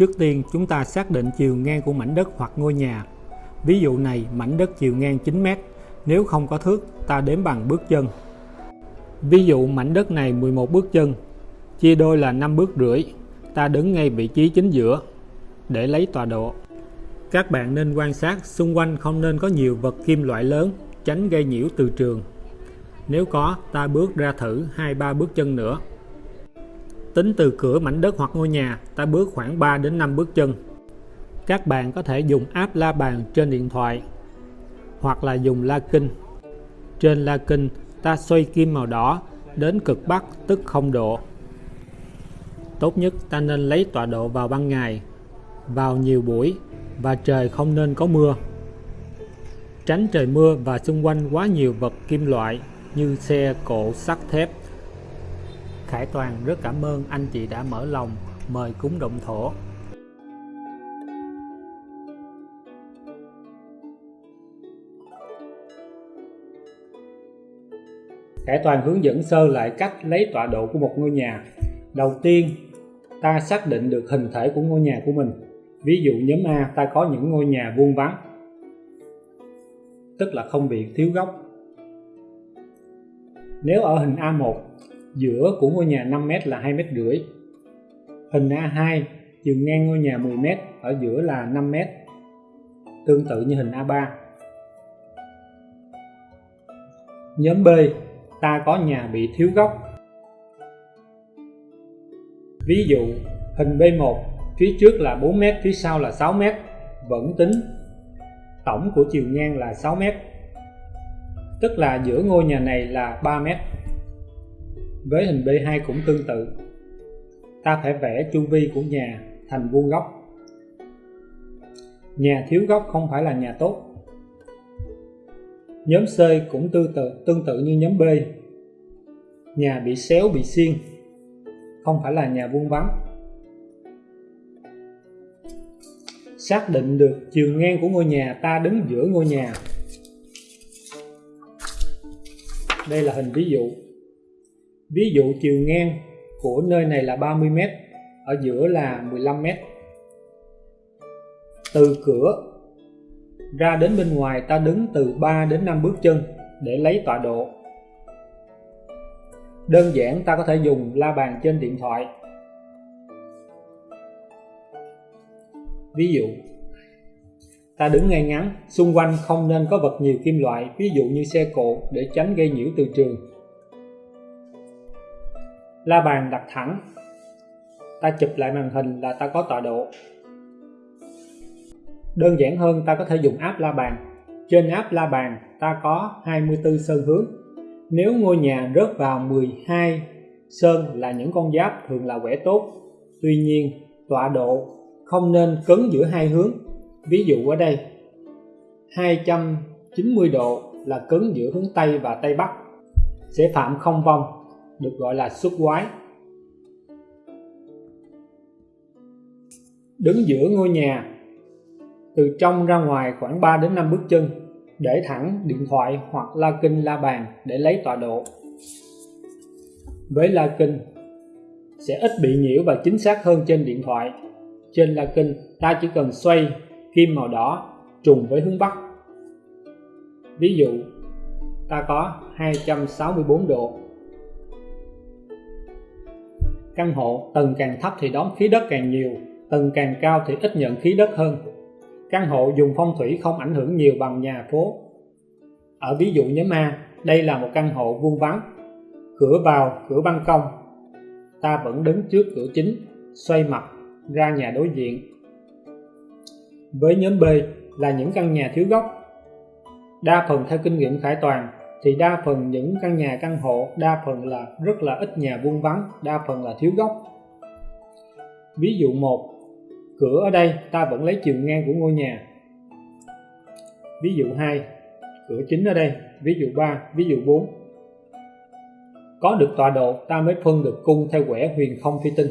Trước tiên chúng ta xác định chiều ngang của mảnh đất hoặc ngôi nhà. Ví dụ này mảnh đất chiều ngang 9m, nếu không có thước ta đếm bằng bước chân. Ví dụ mảnh đất này 11 bước chân, chia đôi là 5 bước rưỡi, ta đứng ngay vị trí chính giữa để lấy tọa độ. Các bạn nên quan sát xung quanh không nên có nhiều vật kim loại lớn, tránh gây nhiễu từ trường. Nếu có, ta bước ra thử 2-3 bước chân nữa. Tính từ cửa mảnh đất hoặc ngôi nhà, ta bước khoảng 3 đến 5 bước chân. Các bạn có thể dùng app la bàn trên điện thoại hoặc là dùng la kinh. Trên la kinh, ta xoay kim màu đỏ đến cực bắc tức không độ. Tốt nhất ta nên lấy tọa độ vào ban ngày, vào nhiều buổi và trời không nên có mưa. Tránh trời mưa và xung quanh quá nhiều vật kim loại như xe, cộ, sắt thép. Khải Toàn rất cảm ơn anh chị đã mở lòng mời cúng động thổ. Khải Toàn hướng dẫn sơ lại cách lấy tọa độ của một ngôi nhà. Đầu tiên, ta xác định được hình thể của ngôi nhà của mình. Ví dụ nhóm A ta có những ngôi nhà vuông vắn, tức là không bị thiếu góc. Nếu ở hình A1, giữa của ngôi nhà 5m là 2 mét rưỡi. Hình A2, chiều ngang ngôi nhà 10m, ở giữa là 5m. Tương tự như hình A3. Nhóm B, ta có nhà bị thiếu góc. Ví dụ, hình B1, phía trước là 4m, phía sau là 6m, vẫn tính tổng của chiều ngang là 6m, tức là giữa ngôi nhà này là 3m. Với hình B2 cũng tương tự, ta phải vẽ chu vi của nhà thành vuông góc. Nhà thiếu góc không phải là nhà tốt. Nhóm C cũng tương tự, tương tự như nhóm B. Nhà bị xéo bị xiên, không phải là nhà vuông vắn. Xác định được chiều ngang của ngôi nhà ta đứng giữa ngôi nhà. Đây là hình ví dụ. Ví dụ chiều ngang của nơi này là 30m, ở giữa là 15m. Từ cửa ra đến bên ngoài ta đứng từ 3 đến 5 bước chân để lấy tọa độ. Đơn giản ta có thể dùng la bàn trên điện thoại. Ví dụ, ta đứng ngay ngắn, xung quanh không nên có vật nhiều kim loại, ví dụ như xe cộ để tránh gây nhiễu từ trường. La bàn đặt thẳng, ta chụp lại màn hình là ta có tọa độ. Đơn giản hơn ta có thể dùng app la bàn. Trên app la bàn ta có 24 sơn hướng. Nếu ngôi nhà rớt vào 12 sơn là những con giáp thường là quẻ tốt. Tuy nhiên tọa độ không nên cấn giữa hai hướng. Ví dụ ở đây 290 độ là cấn giữa hướng Tây và Tây Bắc sẽ phạm không vong được gọi là xuất quái. Đứng giữa ngôi nhà, từ trong ra ngoài khoảng 3 đến 5 bước chân, để thẳng điện thoại hoặc la kinh la bàn để lấy tọa độ. Với la kinh, sẽ ít bị nhiễu và chính xác hơn trên điện thoại. Trên la kinh, ta chỉ cần xoay kim màu đỏ trùng với hướng Bắc. Ví dụ, ta có 264 độ căn hộ, tầng càng thấp thì đón khí đất càng nhiều, tầng càng cao thì ít nhận khí đất hơn. Căn hộ dùng phong thủy không ảnh hưởng nhiều bằng nhà phố. Ở ví dụ nhóm A đây là một căn hộ vuông vắn cửa vào cửa ban công. Ta vẫn đứng trước cửa chính, xoay mặt, ra nhà đối diện. Với nhóm B là những căn nhà thiếu góc đa phần theo kinh nghiệm khải toàn thì đa phần những căn nhà căn hộ, đa phần là rất là ít nhà vuông vắn đa phần là thiếu góc ví dụ một, cửa ở đây, ta vẫn lấy chiều ngang của ngôi nhà. Ví dụ 2 cửa chính ở đây. Ví dụ 3 ví dụ 4 có được tọa độ, ta mới phân được cung theo quẻ huyền không phi tinh.